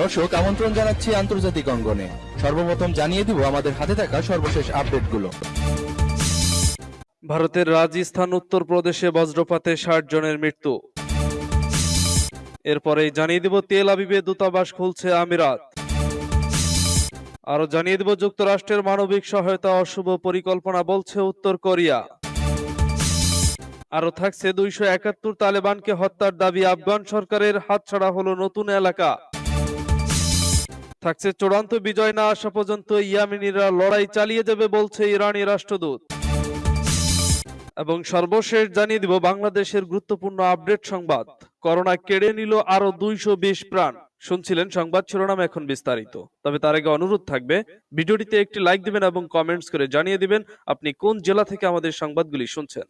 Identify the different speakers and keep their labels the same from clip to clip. Speaker 1: দর্শক আমন্ত্রণ জানাচ্ছি আন্তর্জাতিক অঙ্গনে সর্বপ্রথম জানিয়ে দিব আমাদের হাতে থাকা সর্বশেষ আপডেটগুলো ভারতের রাজস্থান উত্তরপ্রদেশে বজ্রপাতে ষাট জনের মৃত্যু এরপরে জানিয়ে দিব তেল আবিবে দূতাবাস খুলছে আমিরাত আরও জানিয়ে দিব যুক্তরাষ্ট্রের মানবিক সহায়তা অশুভ পরিকল্পনা বলছে উত্তর কোরিয়া আরও থাকছে দুইশো একাত্তর তালেবানকে হত্যার দাবি আফগান সরকারের হাতছাড়া হলো নতুন এলাকা থাকছে চূড়ান্ত বিজয় না আসা পর্যন্ত ইয়ামিনীরা লড়াই চালিয়ে যাবে বলছে ইরানি রাষ্ট্রদূত এবং সর্বশেষ জানিয়ে দিব বাংলাদেশের গুরুত্বপূর্ণ আপডেট সংবাদ করোনা কেড়ে নিল আরো দুইশো বিশ প্রাণ শুনছিলেন সংবাদ শিরোনাম এখন বিস্তারিত তবে তার আগে অনুরোধ থাকবে ভিডিওটিতে একটি লাইক দিবেন এবং কমেন্টস করে জানিয়ে দিবেন আপনি কোন জেলা থেকে আমাদের সংবাদগুলি শুনছেন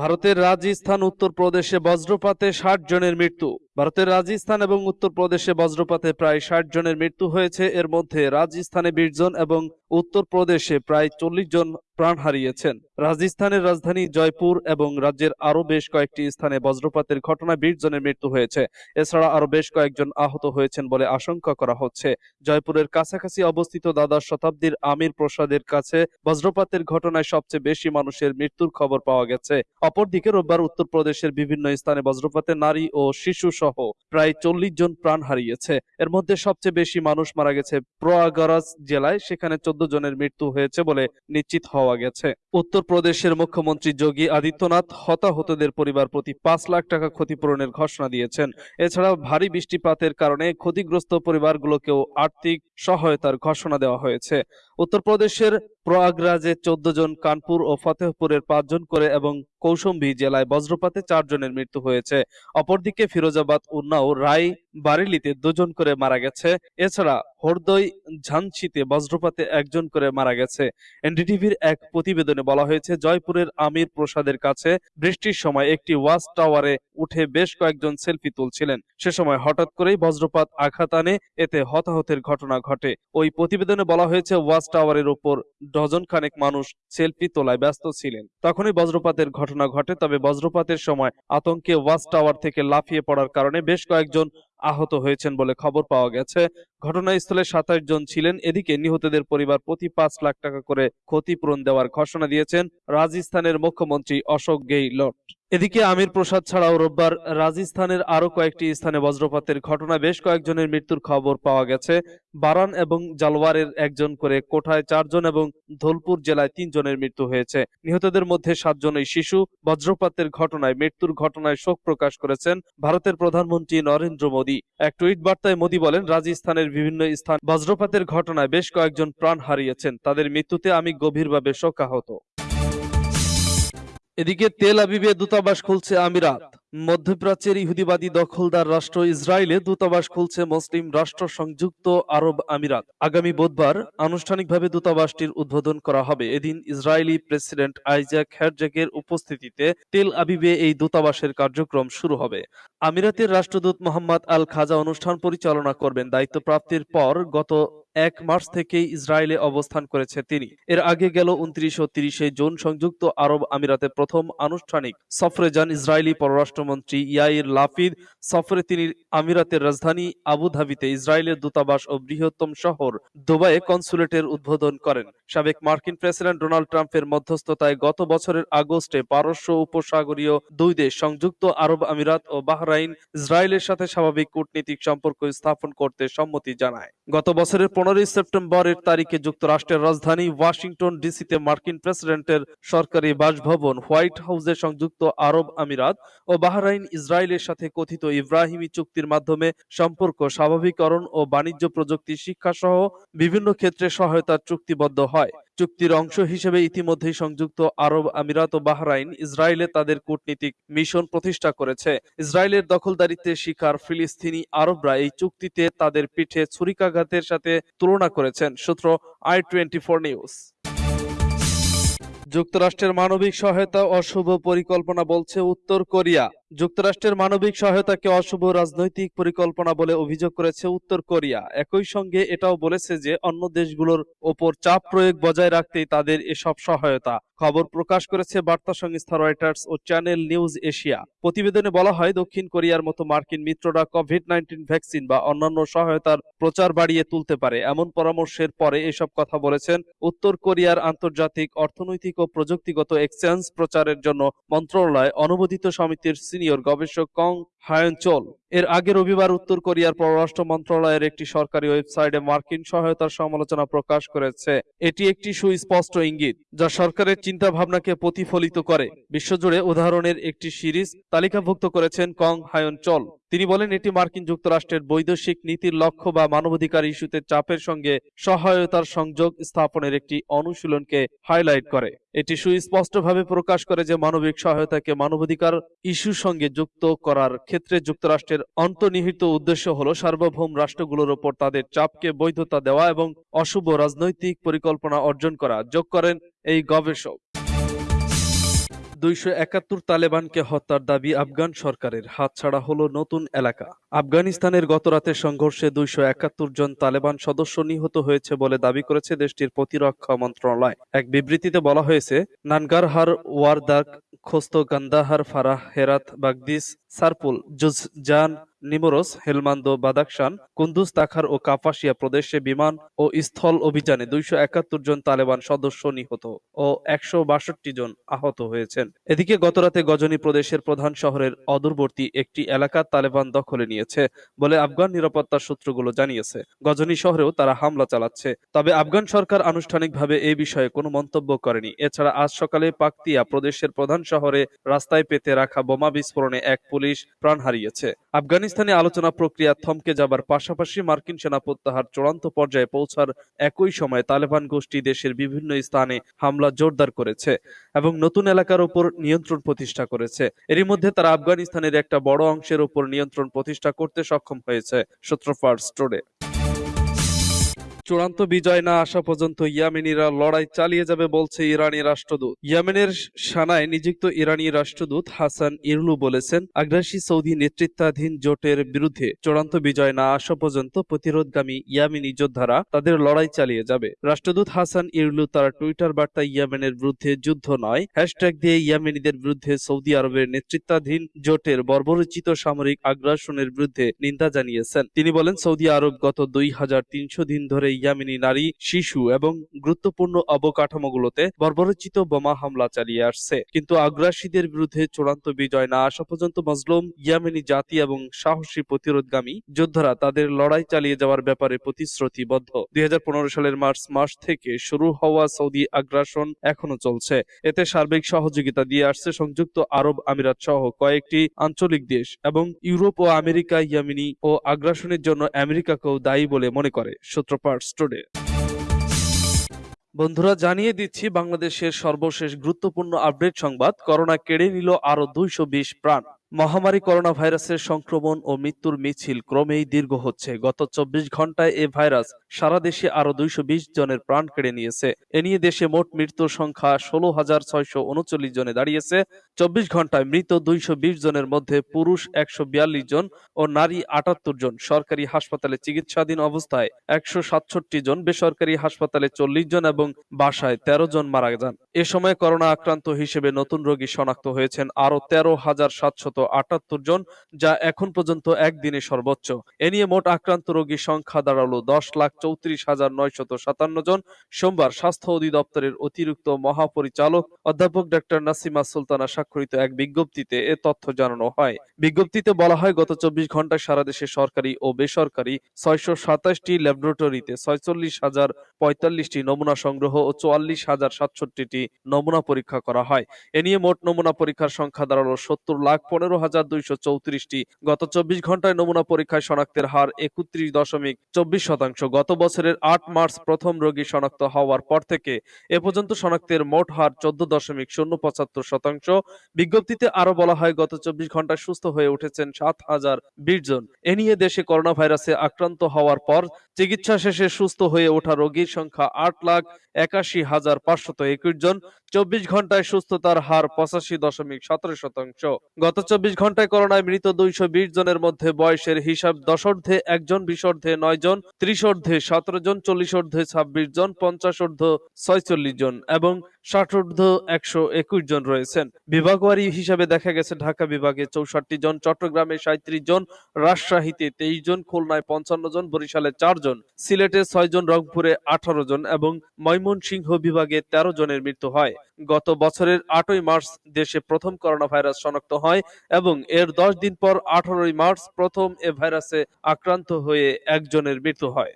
Speaker 1: ভারতের রাজস্থান উত্তরপ্রদেশে বজ্রপাতে ষাট জনের মৃত্যু ভারতের রাজস্থান এবং উত্তরপ্রদেশে বজ্রপাতে প্রায় ষাট জনের মৃত্যু হয়েছে এর মধ্যে রাজস্থানে বিশ জন এবং উত্তরপ্রদেশে প্রায় চল্লিশ জন প্রাণ হারিয়েছেন রাজস্থানের রাজধানী জয়পুর এবং রাজ্যের আরও বেশ কয়েকটি স্থানে বজ্রপাতের ঘটনায় বিশ জনের মৃত্যু হয়েছে এছাড়া আরও বেশ কয়েকজন আহত হয়েছেন বলে আশঙ্কা করা হচ্ছে জয়পুরের কাছাকাছি অবস্থিত দাদা শতাব্দীর আমির প্রসাদের কাছে বজ্রপাতের ঘটনায় সবচেয়ে বেশি মানুষের মৃত্যুর খবর পাওয়া গেছে অপরদিকে রোববার উত্তরপ্রদেশের বিভিন্ন স্থানে বজ্রপাতে নারী ও শিশু সহ প্রায় চল্লিশ জন প্রাণ হারিয়েছে এর মধ্যে সবচেয়ে বেশি মানুষ মারা গেছে প্রয়াগরাজ জেলায় সেখানে চোদ্দ জনের মৃত্যু হয়েছে বলে নিশ্চিত হওয়া গেছে উত্তরপ্রদেশের মুখ্যমন্ত্রী যোগী আদিত্যনাথ হতাহতদের পরিবার প্রতি পাঁচ লাখ টাকা ক্ষতিপূরণের ঘোষণা দিয়েছেন এছাড়া ভারী বৃষ্টিপাতের কারণে ক্ষতিগ্রস্ত পরিবারগুলোকেও আর্থিক সহায়তার ঘোষণা দেওয়া হয়েছে উত্তরপ্রদেশের প্রয়াগরাজে চোদ্দ জন কানপুর ও ফতেহপুরের পাঁচজন করে এবং কৌশম্বী জেলায় বজ্রপাতে চারজনের মৃত্যু হয়েছে অপরদিকে ফিরোজাবাদ উন্নাও রায় বারেলিতে দুজন করে মারা গেছে এছাড়া হরদই ঝানসিতে বজ্রপাতে একজন করে মারা গেছে এনডিটিভির এক প্রতিবেদনে বলা হয়েছে জয়পুরের আমির প্রসাদের কাছে বৃষ্টির সময় একটি ওয়াশ টাওয়ারে উঠে বেশ কয়েকজন সেলফি তুলছিলেন সে সময় হঠাৎ করেই বজ্রপাত আঘাত আনে এতে হতাহতের ঘটনা ঘটে ওই প্রতিবেদনে বলা হয়েছে ওয়াশ টাওয়ারের ওপর ডজন খানেক মানুষ সেলফি তোলায় ব্যস্ত ছিলেন তখনই বজ্রপাতের ঘটনা ঘটে তবে বজ্রপাতের সময় আতঙ্কে ওয়াশ টাওয়ার থেকে লাফিয়ে পড়ার কারণে বেশ কয়েকজন আহত হয়েছেন বলে খবর পাওয়া গেছে ঘটনাস্থলে সাতাশ জন ছিলেন এদিকে নিহতদের পরিবার প্রতি পাঁচ লাখ টাকা করে ক্ষতিপূরণ দেওয়ার ঘোষণা দিয়েছেন রাজস্থানের মুখ্যমন্ত্রী অশোক গেইলট এদিকে আমির প্রসাদ ছাড়াও রোববার রাজস্থানের আরও কয়েকটি স্থানে বজ্রপাতের ঘটনায় বেশ কয়েকজনের মৃত্যুর খবর পাওয়া গেছে বারান এবং জালওয়ারের একজন করে কোঠায় চারজন এবং ধোলপুর জেলায় তিনজনের মৃত্যু হয়েছে নিহতদের মধ্যে সাতজনই শিশু বজ্রপাতের ঘটনায় মৃত্যুর ঘটনায় শোক প্রকাশ করেছেন ভারতের প্রধানমন্ত্রী নরেন্দ্র মোদী এক টুইট বার্তায় মোদী বলেন রাজস্থানের বিভিন্ন স্থান বজ্রপাতের ঘটনায় বেশ কয়েকজন প্রাণ হারিয়েছেন তাদের মৃত্যুতে আমি গভীরভাবে শোকাহত এদিকে তেল আবিবে দূতাবাস খুলছে আমিরাত মধ্যপ্রাচ্যের ইহুদিবাদী দখলদার রাষ্ট্র ইসরায়েলে দূতাবাস খুলছে মুসলিম রাষ্ট্র সংযুক্ত আরব আমিরাত আগামী বুধবার আনুষ্ঠানিকভাবে দূতাবাসটির উদ্বোধন করা হবে এদিন ইসরায়েলি প্রেসিডেন্ট আইজাক হ্যারজাকের উপস্থিতিতে তেল আবিবে এই দূতাবাসের কার্যক্রম শুরু হবে আমিরাতের রাষ্ট্রদূত মোহাম্মদ আল খাজা অনুষ্ঠান পরিচালনা করবেন দায়িত্ব প্রাপ্তির পর গত এক মার্চ থেকে ইসরায়েলে অবস্থান করেছে তিনি এর আগে গেল উনত্রিশ ও তিরিশে জুন সংযুক্ত আরব আমিরাতে প্রথম আনুষ্ঠানিক সফরে যান ইসরায়েলি পররাষ্ট্রমন্ত্রী ইয়াইর লাফিদ সফরে তিনি আমিরাতের রাজধানী আবুধাবিতে ইসরায়েলের দূতাবাস ও বৃহত্তম শহর দুবাইয়ে কনসুলেটের উদ্বোধন করেন সাবেক মার্কিন প্রেসিডেন্ট ডোনাল্ড ট্রাম্পের মধ্যস্থতায় গত বছরের আগস্টে পারস্য উপসাগরীয় দুই দেশ সংযুক্ত আরব আমিরাত ও বাহরাইন ইসরায়েলের সাথে স্বাভাবিক কূটনীতিক সম্পর্ক স্থাপন করতে সম্মতি জানায় গত বছরের পনেরোই সেপ্টেম্বরের তারিখে যুক্তরাষ্ট্রের রাজধানী ওয়াশিংটন ডিসিতে মার্কিন প্রেসিডেন্টের সরকারি বাসভবন হোয়াইট হাউসে সংযুক্ত আরব আমিরাত ও বাহরাইন ইসরায়েলের সাথে কথিত ইব্রাহিমী চুক্তির মাধ্যমে সম্পর্ক স্বাভাবিকরণ ও বাণিজ্য প্রযুক্তি শিক্ষাসহ বিভিন্ন ক্ষেত্রে সহায়তার চুক্তিবদ্ধ হয় চুক্তির অংশ হিসেবে ইতিমধ্যে সংযুক্ত আরব আমিরাত ও বাহরাইন ইসরায়েলে তাদের কূটনৈতিক মিশন প্রতিষ্ঠা করেছে ইসরায়েলের দখলদারিত্বের শিকার ফিলিস্তিনি আরবরা এই চুক্তিতে তাদের পিঠে ছুরিকাঘাতের সাথে তুলনা করেছেন সূত্র আই টোয়েন্টি ফোর নিউজ যুক্তরাষ্ট্রের মানবিক সহায়তা অশুভ পরিকল্পনা বলছে উত্তর কোরিয়া যুক্তরাষ্ট্রের মানবিক সহায়তাকে অশুভ রাজনৈতিক পরিকল্পনা বলে অভিযোগ করেছে উত্তর কোরিয়া একই সঙ্গে এটাও বলেছে যে অন্য দেশগুলোর ওপর চাপ প্রয়োগ বজায় রাখতেই তাদের এসব সহায়তা খবর প্রকাশ করেছে বার্তা সংস্থা রয়টার্স ও চ্যানেল নিউজ এশিয়া প্রতিবেদনে বলা হয় দক্ষিণ কোরিয়ার মতো মার্কিন মিত্ররা কোভিড নাইন্টিন ভ্যাকসিন বা অন্যান্য সহায়তার প্রচার বাড়িয়ে তুলতে পারে এমন পরামর্শের পরে এসব কথা বলেছেন উত্তর কোরিয়ার আন্তর্জাতিক অর্থনৈতিক ও প্রযুক্তিগত এক্সচেঞ্জ প্রচারের জন্য মন্ত্রণালয় অনুমোদিত সমিতির সিনিয়র গবেষক কং হায়ঞ্চল এর আগে রবিবার উত্তর কোরিয়ার পররাষ্ট্র মন্ত্রণালয়ের একটি সরকারি ওয়েবসাইটে মার্কিন সহায়তার সমালোচনা প্রকাশ করেছে এটি একটি সুস্পষ্ট ইঙ্গিত যা সরকারের চিন্তা ভাবনাকে প্রতিফলিত করে বিশ্বজুড়ে উদাহরণের একটি সিরিজ তালিকাভুক্ত করেছেন কং হায়ন চল তিনি বলেন এটি মার্কিন যুক্তরাষ্ট্রের বৈদেশিক নীতির লক্ষ্য বা মানবাধিকার ইস্যুতে চাপের সঙ্গে সহায়তার সংযোগ স্থাপনের একটি অনুশীলনকে হাইলাইট করে এটি সুস্পষ্টভাবে প্রকাশ করে যে মানবিক সহায়তাকে মানবাধিকার ইস্যুর সঙ্গে যুক্ত করার ক্ষেত্রে যুক্তরাষ্ট্রের অন্তর্নিহিত উদ্দেশ্য হল সার্বভৌম রাষ্ট্রগুলোর ওপর তাদের চাপকে বৈধতা দেওয়া এবং অশুভ রাজনৈতিক পরিকল্পনা অর্জন করা যোগ করেন এই গবেষক দুইশো একাত্তর তালেবানকে হত্যার দাবি আফগান সরকারের হাতছাড়া হলো নতুন এলাকা আফগানিস্তানের গতরাতে সংঘর্ষে দুইশো একাত্তর জন তালেবান সদস্য নিহত হয়েছে বলে দাবি করেছে দেশটির প্রতিরক্ষা মন্ত্রণালয় এক বিবৃতিতে বলা হয়েছে নানগারহার ওয়ারদাক খোস্ত গান্দাহার ফারাহ হেরাত বাগদিস সারপুল জুজান নিমোরস হেলমান্দ বাদাকশান কুন্দুজ তাখার ও কাপাসিয়া প্রদেশে বিমান ও স্থল অভিযানে দুইশো একাত্তর জন তালেবান সদস্য নিহত ও একশো বাষট্টি জন আহত হয়েছেন এদিকে গতরাতে গজনী প্রদেশের প্রধান শহরের অদূরবর্তী একটি এলাকা তালেবান দখলে নিয়েছে বলে আফগান নিরাপত্তা সূত্রগুলো জানিয়েছে গজনী শহরেও তারা হামলা চালাচ্ছে তবে আফগান সরকার আনুষ্ঠানিকভাবে এই বিষয়ে কোনো মন্তব্য করেনি এছাড়া আজ সকালে পাকতিয়া প্রদেশের প্রধান শহরে রাস্তায় পেতে রাখা বোমা বিস্ফোরণে এক পুলিশ পুলিশ প্রাণ হারিয়েছে আফগানিস্তানে আলোচনা প্রক্রিয়া থমকে যাবার পাশাপাশি মার্কিন সেনা প্রত্যাহার চূড়ান্ত পর্যায়ে পৌঁছার একই সময় তালেবান গোষ্ঠী দেশের বিভিন্ন স্থানে হামলা জোরদার করেছে এবং নতুন এলাকার উপর নিয়ন্ত্রণ প্রতিষ্ঠা করেছে এরই মধ্যে তারা আফগানিস্তানের একটা বড় অংশের উপর নিয়ন্ত্রণ প্রতিষ্ঠা করতে সক্ষম হয়েছে সূত্র ফার্স্ট স্টোরে চূড়ান্ত বিজয় না আসা পর্যন্ত ইয়ামেনিরা লড়াই চালিয়ে যাবে বলছে ইরানি রাষ্ট্রদূত ইয়ামেনের সানায় নিযুক্ত ইরানি রাষ্ট্রদূত হাসান ইরলু বলেছেন আগ্রাসী সৌদি নেতৃত্বাধীন জোটের বিরুদ্ধে চূড়ান্ত বিজয় না আসা পর্যন্ত প্রতিরোধগামী ইয়ামিনি যোদ্ধারা তাদের লড়াই চালিয়ে যাবে রাষ্ট্রদূত হাসান ইরলু তার টুইটার বার্তা ইয়ামেনের বিরুদ্ধে যুদ্ধ নয় হ্যাশট্যাগ দিয়ে ইয়ামেনিদের বিরুদ্ধে সৌদি আরবের নেতৃত্বাধীন জোটের বর্বরচিত সামরিক আগ্রাসনের বিরুদ্ধে নিন্দা জানিয়েছেন তিনি বলেন সৌদি আরব গত দুই দিন ধরে ইয়ামিনী নারী শিশু এবং গুরুত্বপূর্ণ অবকাঠামোগুলোতে বর্বরচিত বোমা হামলা চালিয়ে আসছে কিন্তু আগ্রাসীদের বিরুদ্ধে চূড়ান্ত বিজয় না আসা পর্যন্ত মজলুম ইয়ামিনী জাতি এবং সাহসী প্রতিরোধগামী যোদ্ধারা তাদের লড়াই চালিয়ে যাওয়ার ব্যাপারে প্রতিশ্রুতিবদ্ধ দুই সালের মার্চ মাস থেকে শুরু হওয়া সৌদি আগ্রাসন এখনো চলছে এতে সার্বিক সহযোগিতা দিয়ে আসছে সংযুক্ত আরব আমিরাত সহ কয়েকটি আঞ্চলিক দেশ এবং ইউরোপ ও আমেরিকা ইয়ামিনী ও আগ্রাসনের জন্য আমেরিকাকেও দায়ী বলে মনে করে সূত্রপাঠ স্পোর্টস টুডে বন্ধুরা জানিয়ে দিচ্ছি বাংলাদেশের সর্বশেষ গুরুত্বপূর্ণ আপডেট সংবাদ করোনা কেড়ে নিল আরো দুইশো প্রাণ মহামারী করোনা ভাইরাসের সংক্রমণ ও মৃত্যুর মিছিল ক্রমেই দীর্ঘ হচ্ছে গত চব্বিশ ঘন্টায় এ ভাইরাস সারা দেশে আরো দুইশো জনের প্রাণ কেড়ে নিয়েছে এ নিয়ে দেশে মোট মৃত্যুর সংখ্যা ষোলো হাজার ছয়শো উনচল্লিশ জনে দাঁড়িয়েছে চব্বিশ ঘন্টায় মৃত দুইশো জনের মধ্যে পুরুষ একশো জন ও নারী আটাত্তর জন সরকারি হাসপাতালে চিকিৎসাধীন অবস্থায় একশো জন বেসরকারি হাসপাতালে চল্লিশ জন এবং বাসায় ১৩ জন মারা যান এ সময় করোনা আক্রান্ত হিসেবে নতুন রোগী শনাক্ত হয়েছেন আরও তেরো হাজার সাতশত আটাত্তর জন যা এখন পর্যন্ত একদিনে সর্বোচ্চ এ নিয়ে মোট আক্রান্ত রোগীর সংখ্যা দাঁড়ালো দশ লাখ চৌত্রিশ হাজার নয়শত সাতান্ন জন সোমবার স্বাস্থ্য অধিদপ্তরের অতিরিক্ত মহাপরিচালক অধ্যাপক ডক্টর নাসিমা সুলতানা স্বাক্ষরিত এক বিজ্ঞপ্তিতে এ তথ্য জানানো হয় বিজ্ঞপ্তিতে বলা হয় গত চব্বিশ ঘন্টায় সারা দেশে সরকারি ও বেসরকারি ছয়শ সাতাশটি ল্যাবরেটরিতে ছয়চল্লিশ হাজার পঁয়তাল্লিশটি নমুনা সংগ্রহ ও চুয়াল্লিশ হাজার সাতষট্টিটি নমুনা পরীক্ষা করা হয় এ নিয়ে মোট নমুনা পরীক্ষার সংখ্যা দাঁড়ালো সত্তর লাখ পনেরো পনেরো হাজার দুইশো চৌত্রিশটি গত চব্বিশ ঘন্টায় নমুনা পরীক্ষায় শনাক্তের হার একত্রিশ দশমিক চব্বিশ শতাংশ গত বছরের আট মার্চ প্রথম রোগী শনাক্ত হওয়ার পর থেকে এ পর্যন্ত শনাক্তের মোট হার চোদ্দ দশমিক শূন্য পঁচাত্তর শতাংশ বিজ্ঞপ্তিতে আরো বলা হয় গত চব্বিশ ঘন্টায় সুস্থ হয়ে উঠেছেন সাত হাজার বিশ জন এ নিয়ে দেশে করোনা ভাইরাসে আক্রান্ত হওয়ার পর চিকিৎসা শেষে সুস্থ হয়ে ওঠা রোগীর সংখ্যা আট লাখ একাশি হাজার পাঁচশত একুশ জন চব্বিশ ঘন্টায় সুস্থতার হার পঁচাশি দশমিক সতেরো শতাংশ গত চব্বিশ ঘন্টায় করোনায় মৃত দুইশো বিশ জনের মধ্যে বয়সের হিসাব দশর্ধে একজন বিশর্ধে নয় জন ত্রিশর্ধে সতেরো জন চল্লিশর্ধে ছাব্বিশ জন পঞ্চাশর্ধ ছয়চল্লিশ জন এবং ষাটর্ধ একশো একুশ জন রয়েছেন বিভাগওয়ারি হিসাবে দেখা গেছে ঢাকা বিভাগে চৌষট্টি জন চট্টগ্রামে সাঁত্রিশ জন রাজশাহীতে তেইশ জন খুলনায় পঞ্চান্ন জন বরিশালে চার জন সিলেটে ছয় জন রংপুরে আঠারো জন এবং ময়মনসিংহ বিভাগে তেরো জনের মৃত্যু হয় গত বছরের আটই মার্চ দেশে প্রথম করোনা ভাইরাস শনাক্ত হয় এবং এর দশ দিন পর আঠারোই মার্চ প্রথম এ ভাইরাসে আক্রান্ত হয়ে একজনের মৃত্যু হয়